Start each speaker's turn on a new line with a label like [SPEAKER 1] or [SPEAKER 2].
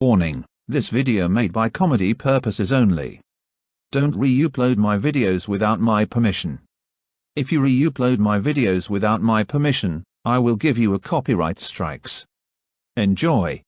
[SPEAKER 1] Warning, this video made by comedy purposes only. Don't re-upload my videos without my permission. If you re-upload my videos without my permission, I will give you a copyright strikes. Enjoy.